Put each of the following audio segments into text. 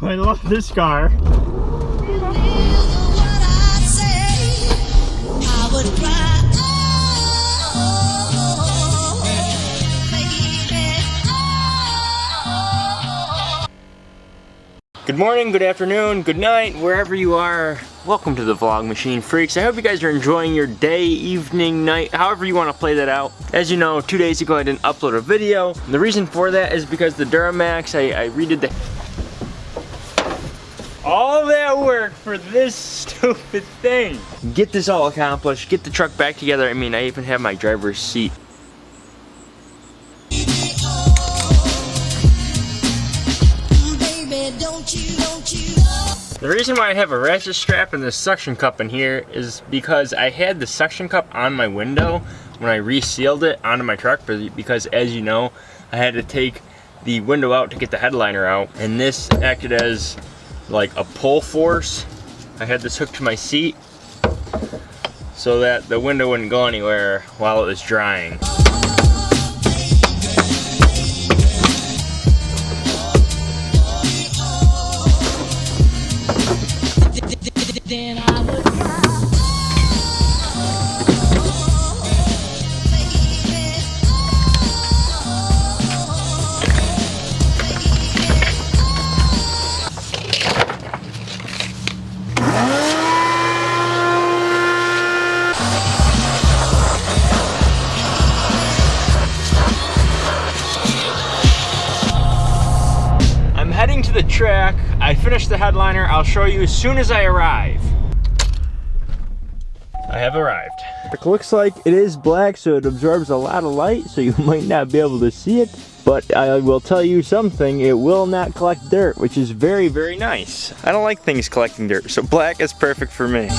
I love this car. Good morning, good afternoon, good night, wherever you are. Welcome to the Vlog Machine Freaks. I hope you guys are enjoying your day, evening, night, however you want to play that out. As you know, two days ago I didn't upload a video. The reason for that is because the Duramax, I, I redid the... All that work for this stupid thing. Get this all accomplished, get the truck back together. I mean, I even have my driver's seat The reason why I have a ratchet strap and this suction cup in here is because I had the suction cup on my window when I resealed it onto my truck because as you know, I had to take the window out to get the headliner out and this acted as like a pull force. I had this hooked to my seat so that the window wouldn't go anywhere while it was drying. Track. I finished the headliner. I'll show you as soon as I arrive. I have arrived. It looks like it is black, so it absorbs a lot of light, so you might not be able to see it. But I will tell you something, it will not collect dirt, which is very, very nice. I don't like things collecting dirt, so black is perfect for me.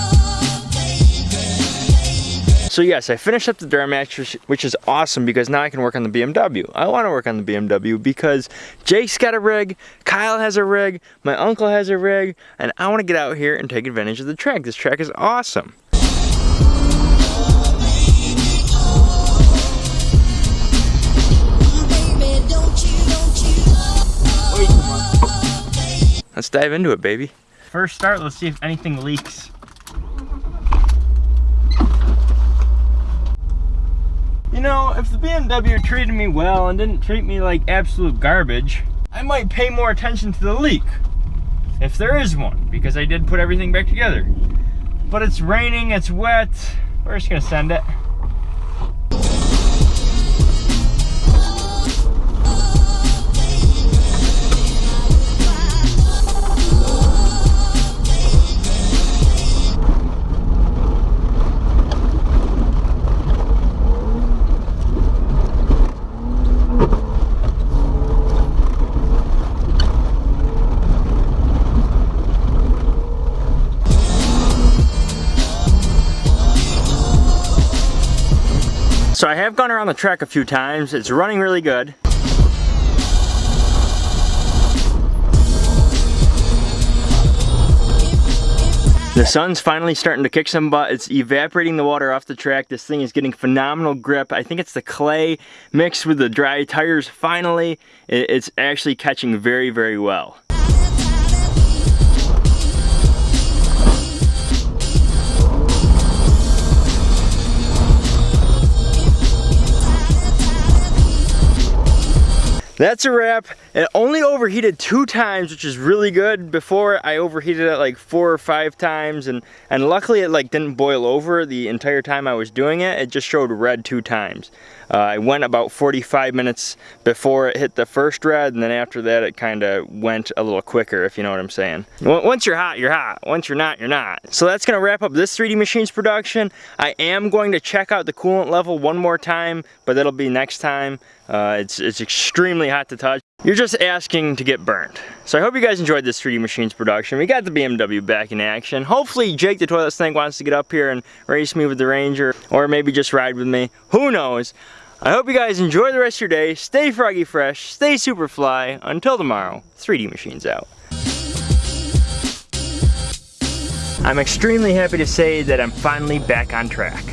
So yes, I finished up the Duramax, which is awesome because now I can work on the BMW. I want to work on the BMW because Jake's got a rig, Kyle has a rig, my uncle has a rig, and I want to get out here and take advantage of the track. This track is awesome. Let's dive into it, baby. First start, let's see if anything leaks. You know, if the BMW treated me well and didn't treat me like absolute garbage, I might pay more attention to the leak. If there is one, because I did put everything back together. But it's raining, it's wet, we're just gonna send it. So I have gone around the track a few times. It's running really good. The sun's finally starting to kick some butt. It's evaporating the water off the track. This thing is getting phenomenal grip. I think it's the clay mixed with the dry tires. Finally, it's actually catching very, very well. That's a wrap. It only overheated two times, which is really good. Before I overheated it like four or five times and, and luckily it like didn't boil over the entire time I was doing it. It just showed red two times. Uh, I went about 45 minutes before it hit the first red and then after that it kind of went a little quicker if you know what I'm saying. Once you're hot, you're hot. Once you're not, you're not. So that's gonna wrap up this 3D Machines production. I am going to check out the coolant level one more time, but that'll be next time. Uh, it's, it's extremely hot to touch. You're just asking to get burned. So I hope you guys enjoyed this 3D Machines production. We got the BMW back in action. Hopefully Jake the Toilet Snake wants to get up here and race me with the Ranger, or maybe just ride with me. Who knows? I hope you guys enjoy the rest of your day. Stay froggy fresh, stay super fly. Until tomorrow, 3D Machines out. I'm extremely happy to say that I'm finally back on track.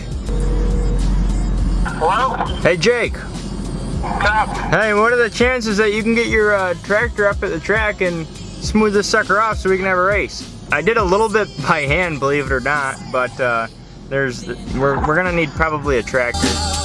Hello? Hey Jake. Hey, what are the chances that you can get your uh, tractor up at the track and smooth this sucker off so we can have a race. I did a little bit by hand, believe it or not, but uh, there's we're, we're gonna need probably a tractor.